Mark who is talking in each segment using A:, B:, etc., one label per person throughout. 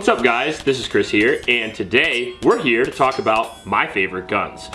A: What's up guys, this is Chris here, and today we're here to talk about my favorite guns.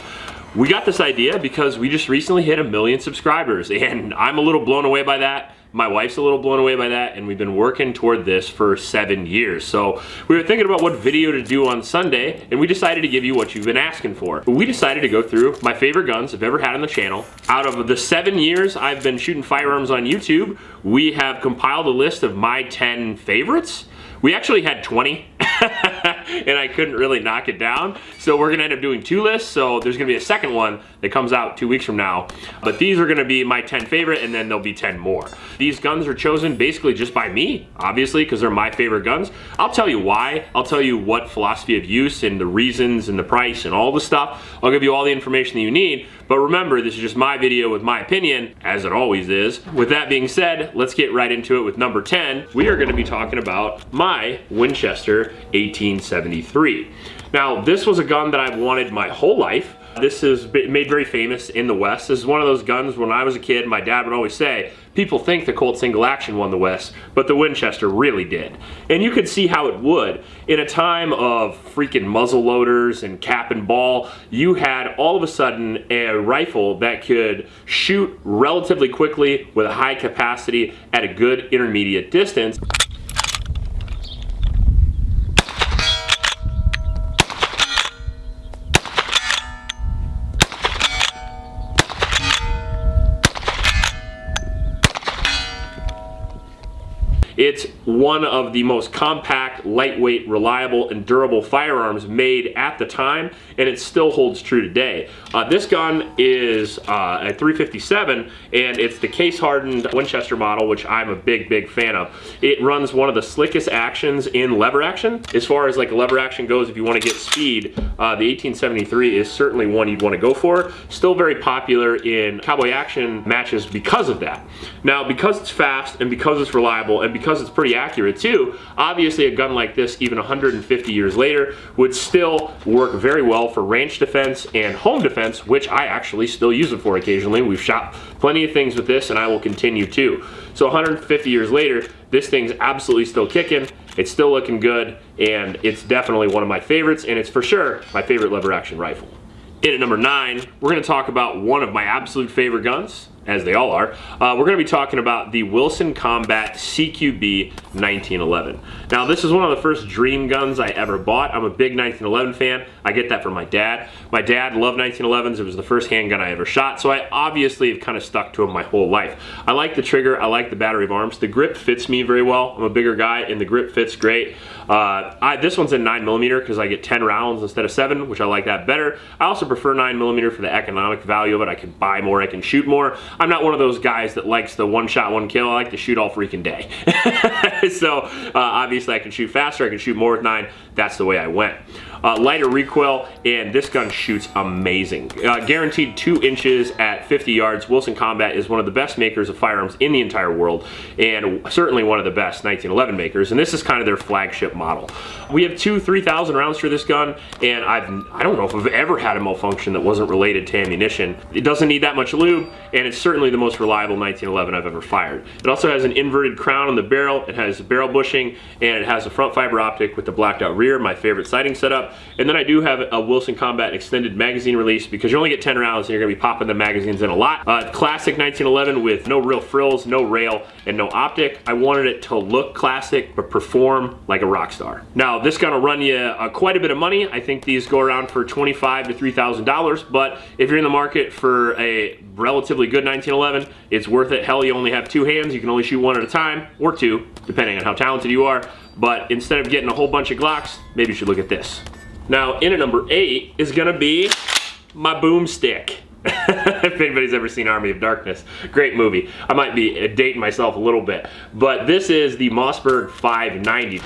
A: We got this idea because we just recently hit a million subscribers, and I'm a little blown away by that. My wife's a little blown away by that, and we've been working toward this for seven years. So we were thinking about what video to do on Sunday, and we decided to give you what you've been asking for. We decided to go through my favorite guns I've ever had on the channel. Out of the seven years I've been shooting firearms on YouTube, we have compiled a list of my 10 favorites. We actually had 20 and I couldn't really knock it down. So we're gonna end up doing two lists. So there's gonna be a second one that comes out two weeks from now. But these are gonna be my 10 favorite and then there'll be 10 more. These guns are chosen basically just by me, obviously, because they're my favorite guns. I'll tell you why. I'll tell you what philosophy of use and the reasons and the price and all the stuff. I'll give you all the information that you need. But remember, this is just my video with my opinion, as it always is. With that being said, let's get right into it with number 10. We are gonna be talking about my Winchester 1873. Now, this was a gun that I've wanted my whole life. This is made very famous in the West. This is one of those guns when I was a kid, my dad would always say, people think the Colt single action won the West, but the Winchester really did. And you could see how it would. In a time of freaking muzzle loaders and cap and ball, you had all of a sudden a rifle that could shoot relatively quickly with a high capacity at a good intermediate distance. It's one of the most compact, lightweight, reliable, and durable firearms made at the time, and it still holds true today. Uh, this gun is uh, a 357, and it's the case-hardened Winchester model, which I'm a big, big fan of. It runs one of the slickest actions in lever action. As far as like lever action goes, if you want to get speed, uh, the 1873 is certainly one you'd want to go for. Still very popular in cowboy action matches because of that. Now, because it's fast, and because it's reliable, and because it's pretty accurate too, obviously a gun like this, even 150 years later, would still work very well for ranch defense and home defense, which I actually still use it for occasionally. We've shot plenty of things with this and I will continue to. So 150 years later, this thing's absolutely still kicking. It's still looking good and it's definitely one of my favorites and it's for sure my favorite lever action rifle. In at number nine, we're gonna talk about one of my absolute favorite guns, as they all are, uh, we're going to be talking about the Wilson Combat CQB 1911. Now, this is one of the first dream guns I ever bought. I'm a big 1911 fan. I get that from my dad. My dad loved 1911s. It was the first handgun I ever shot, so I obviously have kind of stuck to them my whole life. I like the trigger. I like the battery of arms. The grip fits me very well. I'm a bigger guy, and the grip fits great. Uh, I, this one's in 9mm because I get 10 rounds instead of 7, which I like that better. I also prefer 9mm for the economic value of it. I can buy more, I can shoot more. I'm not one of those guys that likes the one shot, one kill. I like to shoot all freaking day. so uh, obviously I can shoot faster, I can shoot more with 9. That's the way I went. Uh, lighter recoil, and this gun shoots amazing. Uh, guaranteed two inches at 50 yards. Wilson Combat is one of the best makers of firearms in the entire world, and certainly one of the best 1911 makers, and this is kind of their flagship model. We have two 3,000 rounds for this gun, and I've, I don't know if I've ever had a malfunction that wasn't related to ammunition. It doesn't need that much lube, and it's certainly the most reliable 1911 I've ever fired. It also has an inverted crown on the barrel, it has barrel bushing, and it has a front fiber optic with the blacked out rear, my favorite sighting setup. And then I do have a Wilson Combat extended magazine release because you only get 10 rounds and you're gonna be popping the magazines in a lot. Uh, classic 1911 with no real frills, no rail, and no optic. I wanted it to look classic, but perform like a rock star. Now, this gonna run you uh, quite a bit of money. I think these go around for 25 to $3,000, but if you're in the market for a relatively good 1911, it's worth it. Hell, you only have two hands. You can only shoot one at a time, or two, depending on how talented you are. But instead of getting a whole bunch of Glocks, maybe you should look at this. Now, in at number eight is gonna be my boomstick. if anybody's ever seen Army of Darkness, great movie. I might be dating myself a little bit, but this is the Mossberg 590.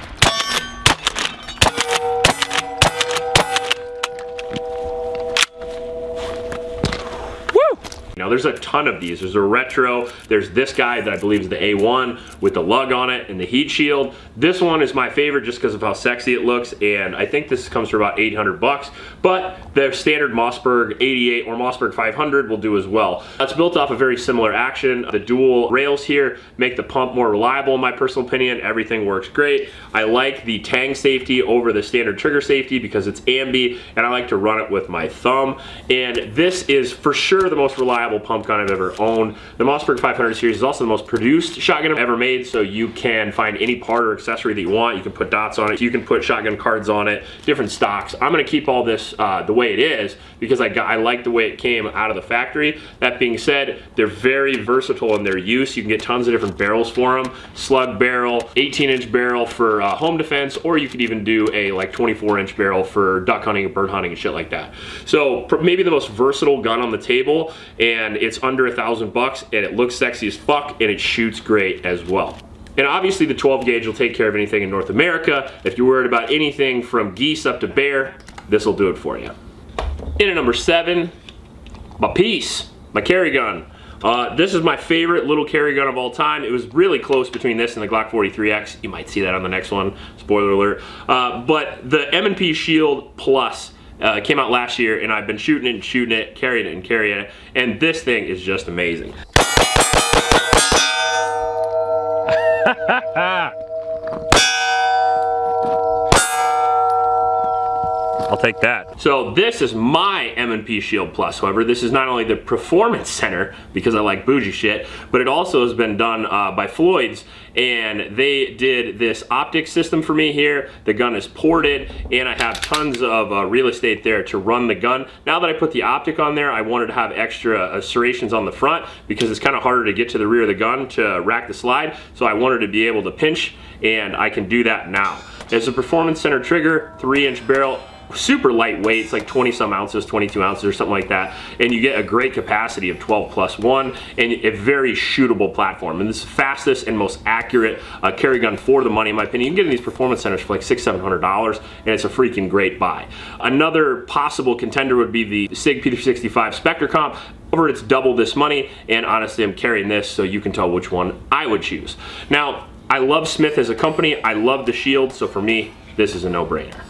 A: There's a ton of these. There's a retro, there's this guy that I believe is the A1 with the lug on it and the heat shield. This one is my favorite just because of how sexy it looks and I think this comes for about 800 bucks, but the standard Mossberg 88 or Mossberg 500 will do as well. That's built off a very similar action. The dual rails here make the pump more reliable in my personal opinion. Everything works great. I like the tang safety over the standard trigger safety because it's ambi and I like to run it with my thumb. And this is for sure the most reliable pump gun I've ever owned. The Mossberg 500 series is also the most produced shotgun I've ever made so you can find any part or accessory that you want. You can put dots on it. You can put shotgun cards on it, different stocks. I'm gonna keep all this uh, the way it is because I, got, I like the way it came out of the factory. That being said, they're very versatile in their use. You can get tons of different barrels for them. Slug barrel, 18 inch barrel for uh, home defense, or you could even do a like 24 inch barrel for duck hunting and bird hunting and shit like that. So maybe the most versatile gun on the table and it's under a thousand bucks and it looks sexy as fuck and it shoots great as well. And obviously the 12 gauge will take care of anything in North America. If you're worried about anything from geese up to bear, this will do it for you. In at number seven, my piece, my carry gun. Uh, this is my favorite little carry gun of all time. It was really close between this and the Glock 43X. You might see that on the next one, spoiler alert. Uh, but the M&P Shield Plus uh, came out last year and I've been shooting it and shooting it, carrying it and carrying it. And this thing is just amazing. I'll take that. So this is my M&P Shield Plus. However, this is not only the performance center because I like bougie shit, but it also has been done uh, by Floyd's and they did this optic system for me here. The gun is ported and I have tons of uh, real estate there to run the gun. Now that I put the optic on there, I wanted to have extra uh, serrations on the front because it's kind of harder to get to the rear of the gun to rack the slide. So I wanted to be able to pinch and I can do that now. It's a performance center trigger, three inch barrel, super lightweight. It's like 20 some ounces, 22 ounces or something like that. And you get a great capacity of 12 plus one and a very shootable platform. And this is fastest and most accurate uh, carry gun for the money, in my opinion. You can get in these performance centers for like six, $700 and it's a freaking great buy. Another possible contender would be the SIG P365 Spectre Comp. Over it's double this money and honestly I'm carrying this so you can tell which one I would choose. Now, I love Smith as a company. I love the Shield, so for me, this is a no-brainer.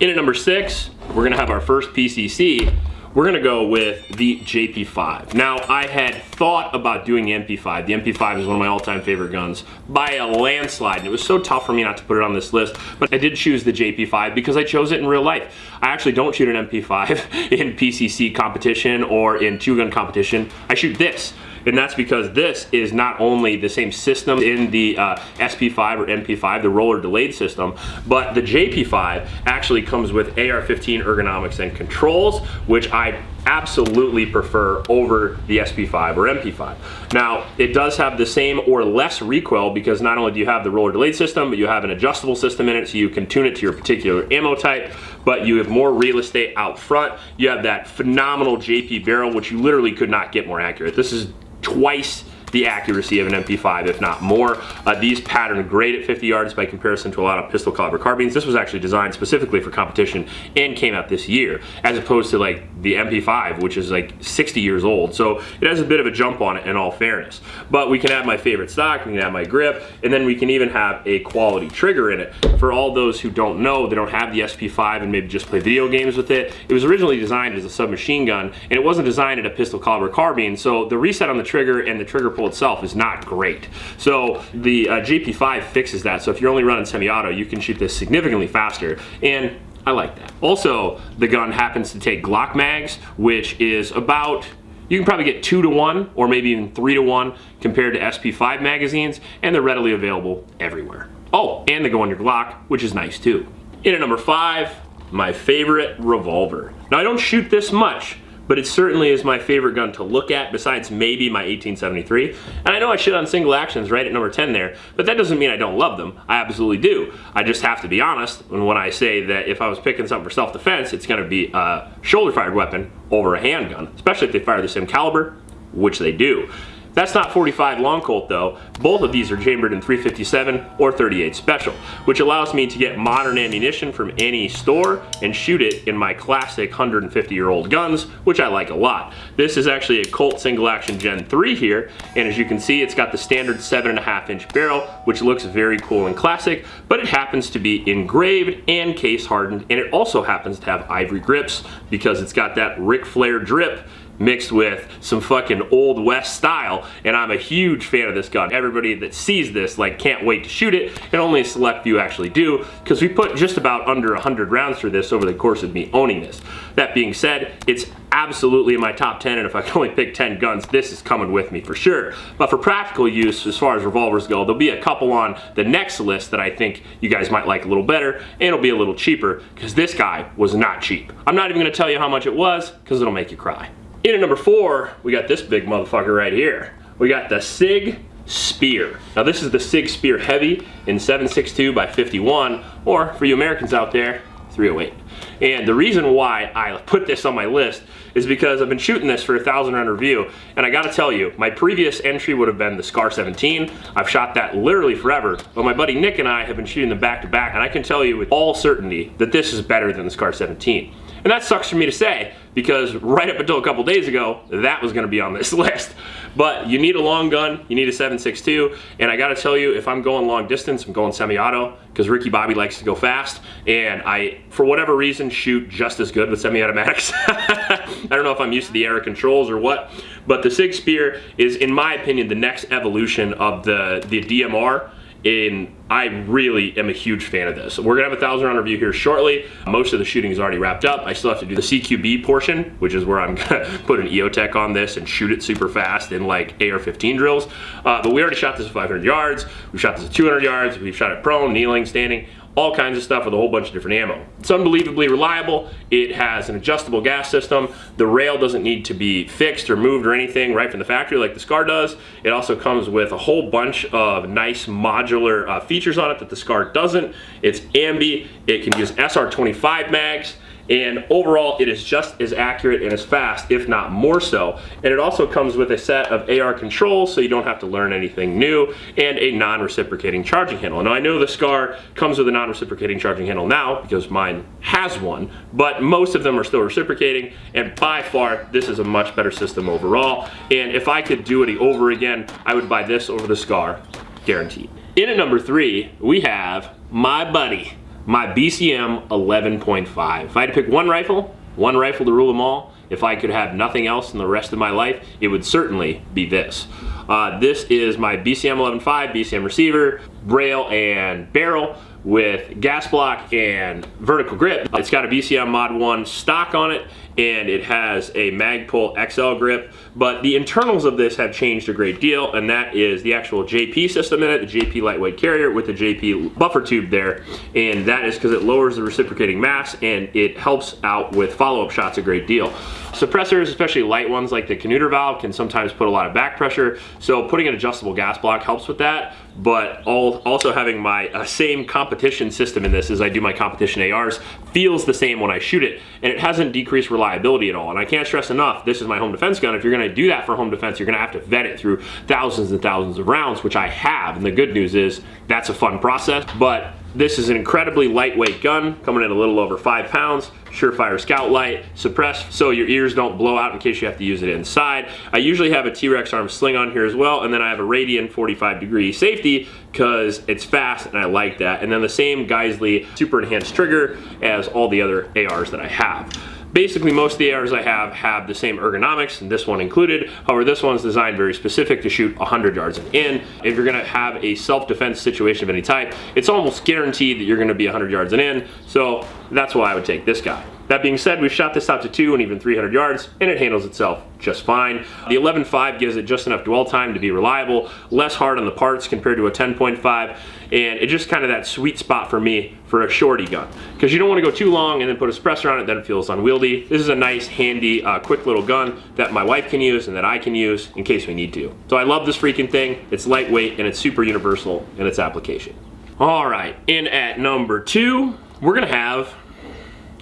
A: In at number six, we're gonna have our first PCC. We're gonna go with the JP5. Now, I had thought about doing the MP5. The MP5 is one of my all-time favorite guns by a landslide, and it was so tough for me not to put it on this list, but I did choose the JP5 because I chose it in real life. I actually don't shoot an MP5 in PCC competition or in two-gun competition. I shoot this and that's because this is not only the same system in the uh, SP5 or MP5, the roller delayed system, but the JP5 actually comes with AR-15 ergonomics and controls, which I absolutely prefer over the SP5 or MP5. Now, it does have the same or less recoil because not only do you have the roller delayed system, but you have an adjustable system in it so you can tune it to your particular ammo type, but you have more real estate out front. You have that phenomenal JP barrel, which you literally could not get more accurate. This is twice the accuracy of an MP5, if not more. Uh, these pattern great at 50 yards by comparison to a lot of pistol caliber carbines. This was actually designed specifically for competition and came out this year, as opposed to like the MP5, which is like 60 years old. So it has a bit of a jump on it in all fairness. But we can have my favorite stock, we can have my grip, and then we can even have a quality trigger in it. For all those who don't know, they don't have the SP5 and maybe just play video games with it, it was originally designed as a submachine gun, and it wasn't designed at a pistol caliber carbine, so the reset on the trigger and the trigger pull itself is not great. So the uh, JP5 fixes that. So if you're only running semi-auto, you can shoot this significantly faster. And I like that. Also, the gun happens to take Glock mags, which is about you can probably get two to one or maybe even three to one compared to SP5 magazines and they're readily available everywhere. Oh, and they go on your Glock, which is nice too. In at number five, my favorite revolver. Now I don't shoot this much, but it certainly is my favorite gun to look at besides maybe my 1873. And I know I shit on single actions right at number 10 there, but that doesn't mean I don't love them. I absolutely do. I just have to be honest when I say that if I was picking something for self-defense, it's gonna be a shoulder-fired weapon over a handgun, especially if they fire the same caliber, which they do. That's not 45 long Colt though. Both of these are chambered in 357 or 38 special, which allows me to get modern ammunition from any store and shoot it in my classic 150 year old guns, which I like a lot. This is actually a Colt single action Gen 3 here, and as you can see, it's got the standard seven and a half inch barrel, which looks very cool and classic, but it happens to be engraved and case hardened, and it also happens to have ivory grips because it's got that Ric Flair drip mixed with some fucking old west style and I'm a huge fan of this gun. Everybody that sees this like can't wait to shoot it and only a select few actually do because we put just about under 100 rounds through this over the course of me owning this. That being said, it's absolutely in my top 10 and if I can only pick 10 guns this is coming with me for sure but for practical use as far as revolvers go there'll be a couple on the next list that I think you guys might like a little better and it'll be a little cheaper because this guy was not cheap I'm not even gonna tell you how much it was because it'll make you cry in at number four, we got this big motherfucker right here. We got the SIG Spear. Now this is the SIG Spear Heavy in 762 by 51, or for you Americans out there, 308. And the reason why I put this on my list is because I've been shooting this for a thousand round review and I gotta tell you, my previous entry would have been the SCAR 17. I've shot that literally forever, but my buddy Nick and I have been shooting them back to back and I can tell you with all certainty that this is better than the SCAR 17. And that sucks for me to say because right up until a couple days ago, that was gonna be on this list. But you need a long gun, you need a 7.62, and I gotta tell you, if I'm going long distance, I'm going semi-auto, because Ricky Bobby likes to go fast, and I, for whatever reason, shoot just as good with semi-automatics. I don't know if I'm used to the AR controls or what, but the Sig Spear is, in my opinion, the next evolution of the, the DMR, and I really am a huge fan of this. We're gonna have a thousand round review here shortly. Most of the shooting is already wrapped up. I still have to do the CQB portion, which is where I'm gonna put an EOTech on this and shoot it super fast in like AR-15 drills. Uh, but we already shot this at 500 yards. We've shot this at 200 yards. We've shot it prone, kneeling, standing all kinds of stuff with a whole bunch of different ammo. It's unbelievably reliable. It has an adjustable gas system. The rail doesn't need to be fixed or moved or anything right from the factory like the SCAR does. It also comes with a whole bunch of nice modular uh, features on it that the SCAR doesn't. It's ambi. It can use SR25 mags and overall it is just as accurate and as fast if not more so. And it also comes with a set of AR controls so you don't have to learn anything new and a non-reciprocating charging handle. Now I know the SCAR comes with a non-reciprocating charging handle now because mine has one but most of them are still reciprocating and by far this is a much better system overall. And if I could do it over again I would buy this over the SCAR guaranteed. In at number three we have my buddy my BCM 11.5. If I had to pick one rifle, one rifle to rule them all, if I could have nothing else in the rest of my life, it would certainly be this. Uh, this is my BCM 11.5, BCM receiver, rail and barrel with gas block and vertical grip. It's got a BCM Mod 1 stock on it and it has a Magpul XL grip, but the internals of this have changed a great deal, and that is the actual JP system in it, the JP lightweight carrier with the JP buffer tube there, and that is because it lowers the reciprocating mass and it helps out with follow-up shots a great deal. Suppressors, especially light ones like the Canuter valve, can sometimes put a lot of back pressure, so putting an adjustable gas block helps with that, but also having my uh, same competition system in this as I do my competition ARs feels the same when I shoot it, and it hasn't decreased reliability at all. And I can't stress enough, this is my home defense gun. If you're gonna do that for home defense, you're gonna have to vet it through thousands and thousands of rounds, which I have. And the good news is that's a fun process, but this is an incredibly lightweight gun, coming in a little over five pounds. Surefire Scout Light, suppressed so your ears don't blow out in case you have to use it inside. I usually have a T-Rex arm sling on here as well, and then I have a Radian 45 degree safety because it's fast and I like that. And then the same Geissele super enhanced trigger as all the other ARs that I have. Basically, most of the ARs I have have the same ergonomics, and this one included. However, this one's designed very specific to shoot 100 yards and in. If you're gonna have a self-defense situation of any type, it's almost guaranteed that you're gonna be 100 yards and in, so that's why I would take this guy. That being said, we've shot this out to two and even 300 yards, and it handles itself just fine. The 11.5 gives it just enough dwell time to be reliable, less hard on the parts compared to a 10.5, and it's just kind of that sweet spot for me for a shorty gun. Because you don't want to go too long and then put a suppressor on it, then it feels unwieldy. This is a nice, handy, uh, quick little gun that my wife can use and that I can use in case we need to. So I love this freaking thing. It's lightweight and it's super universal in its application. All right, in at number two, we're gonna have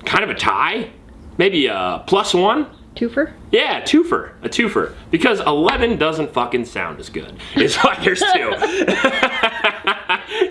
A: kind of a tie, maybe a plus one.
B: Twofer?
A: Yeah, twofer, a twofer. Because 11 doesn't fucking sound as good. It's why there's two.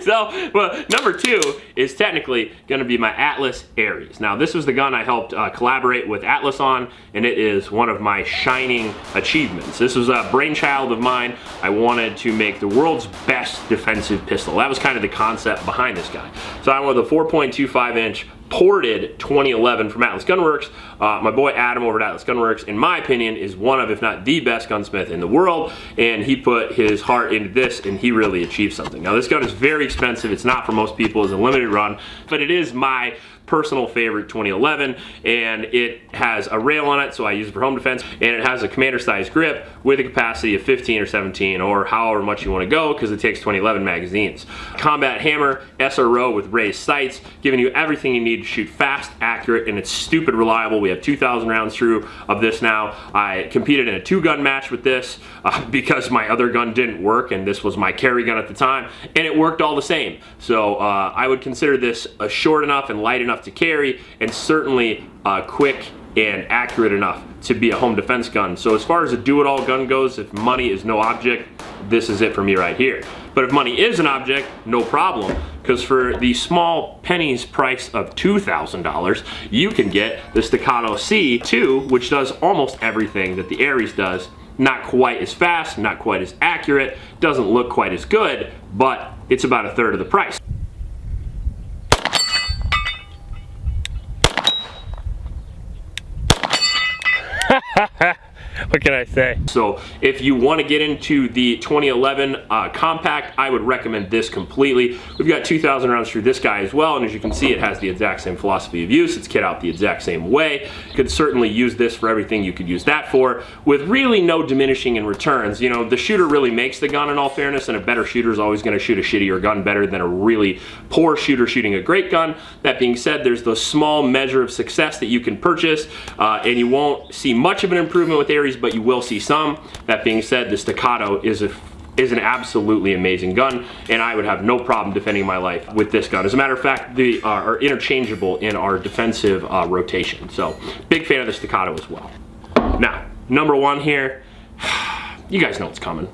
A: so, well, number two is technically gonna be my Atlas Aries. Now, this was the gun I helped uh, collaborate with Atlas on, and it is one of my shining achievements. This was a brainchild of mine. I wanted to make the world's best defensive pistol. That was kind of the concept behind this guy. So I went with a 4.25 inch ported 2011 from Atlas Gunworks. Uh, my boy Adam over at Atlas Gunworks, in my opinion, is one of, if not the best gunsmith in the world, and he put his heart into this and he really achieved something. Now this gun is very expensive, it's not for most people, it's a limited run, but it is my personal favorite 2011 and it has a rail on it so I use it for home defense and it has a commander size grip with a capacity of 15 or 17 or however much you want to go because it takes 2011 magazines. Combat hammer, SRO with raised sights, giving you everything you need to shoot fast, accurate, and it's stupid reliable. We have 2,000 rounds through of this now. I competed in a two gun match with this uh, because my other gun didn't work and this was my carry gun at the time and it worked all the same. So uh, I would consider this a short enough and light enough enough to carry and certainly uh, quick and accurate enough to be a home defense gun. So as far as a do-it-all gun goes, if money is no object, this is it for me right here. But if money is an object, no problem, because for the small pennies price of $2,000, you can get the Staccato C2, which does almost everything that the Aries does. Not quite as fast, not quite as accurate, doesn't look quite as good, but it's about a third of the price. Ha ha! What can I say? So if you want to get into the 2011 uh, compact, I would recommend this completely. We've got 2,000 rounds through this guy as well, and as you can see, it has the exact same philosophy of use. It's kit out the exact same way. You could certainly use this for everything you could use that for, with really no diminishing in returns. You know, the shooter really makes the gun in all fairness, and a better shooter is always going to shoot a shittier gun better than a really poor shooter shooting a great gun. That being said, there's the small measure of success that you can purchase, uh, and you won't see much of an improvement with But you will see some. That being said, the Staccato is a is an absolutely amazing gun and I would have no problem defending my life with this gun. As a matter of fact, they are interchangeable in our defensive uh, rotation. So big fan of the Staccato as well. Now, number one here, you guys know what's coming.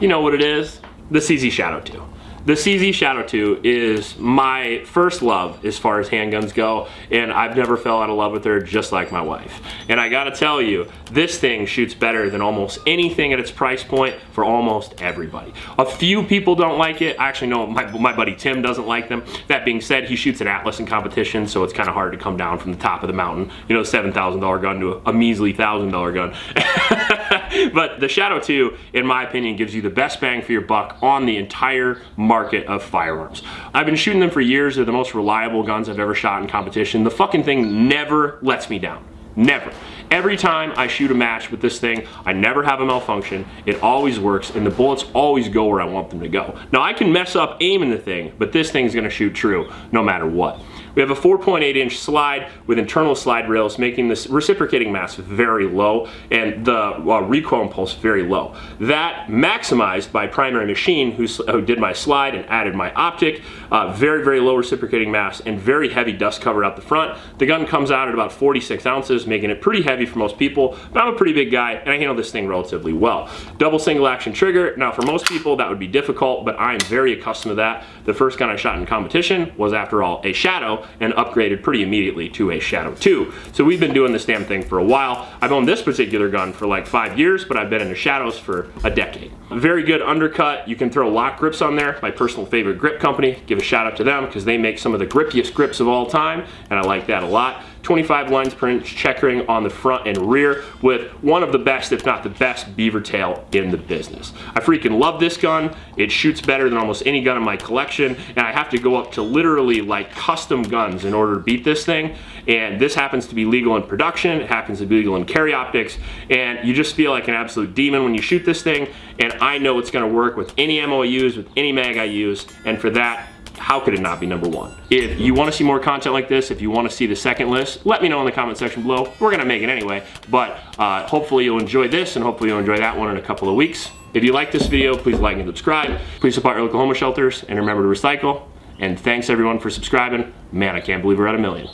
A: You know what it is, the CZ Shadow 2. The CZ Shadow 2 is my first love as far as handguns go, and I've never fell out of love with her just like my wife. And I gotta tell you, this thing shoots better than almost anything at its price point for almost everybody. A few people don't like it. I actually know my, my buddy Tim doesn't like them. That being said, he shoots an Atlas in competition, so it's kind of hard to come down from the top of the mountain, you know, $7,000 gun to a, a measly $1,000 gun. but the Shadow 2, in my opinion, gives you the best bang for your buck on the entire market of firearms. I've been shooting them for years. They're the most reliable guns I've ever shot in competition. The fucking thing never lets me down. Never. Every time I shoot a match with this thing, I never have a malfunction. It always works, and the bullets always go where I want them to go. Now, I can mess up aiming the thing, but this thing's gonna shoot true no matter what. We have a 4.8 inch slide with internal slide rails making this reciprocating mass very low and the uh, recoil impulse very low. That maximized by Primary Machine who, who did my slide and added my optic. Uh, very, very low reciprocating mass and very heavy dust cover out the front. The gun comes out at about 46 ounces, making it pretty heavy for most people, but I'm a pretty big guy and I handle this thing relatively well. Double single action trigger. Now for most people that would be difficult, but I am very accustomed to that. The first gun I shot in competition was after all a Shadow and upgraded pretty immediately to a Shadow 2. So we've been doing this damn thing for a while. I've owned this particular gun for like five years, but I've been in the Shadows for a decade. Very good undercut. You can throw Lok grips on there. My personal favorite grip company. Give a shout out to them because they make some of the grippiest grips of all time, and I like that a lot. 25 lines per inch checkering on the front and rear with one of the best, if not the best, beaver tail in the business. I freaking love this gun. It shoots better than almost any gun in my collection, and I have to go up to literally like custom guns in order to beat this thing. And this happens to be legal in production, it happens to be legal in carry optics, and you just feel like an absolute demon when you shoot this thing, and I know it's gonna work with any ammo I use, with any mag I use, and for that, how could it not be number one? If you want to see more content like this, if you want to see the second list, let me know in the comment section below. We're to make it anyway, but uh, hopefully you'll enjoy this and hopefully you'll enjoy that one in a couple of weeks. If you like this video, please like and subscribe. Please support your local homeless shelters and remember to recycle. And thanks everyone for subscribing. Man, I can't believe we're at a million.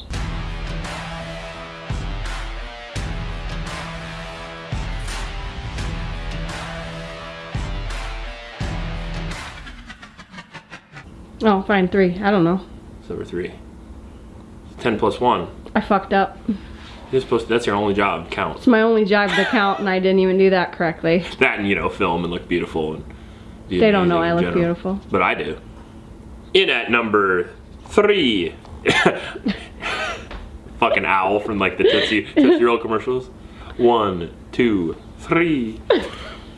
B: Oh, fine, three. I don't know.
A: It's over three. 10 plus one.
B: I fucked up.
A: You're supposed to, that's your only job, count.
B: It's my only job to count, and I didn't even do that correctly.
A: That and, you know, film and look beautiful. And be
B: They don't know I look
A: general.
B: beautiful.
A: But I do. In at number three. Fucking owl from like the Tootsie, Tootsie Roll commercials. One, two, three.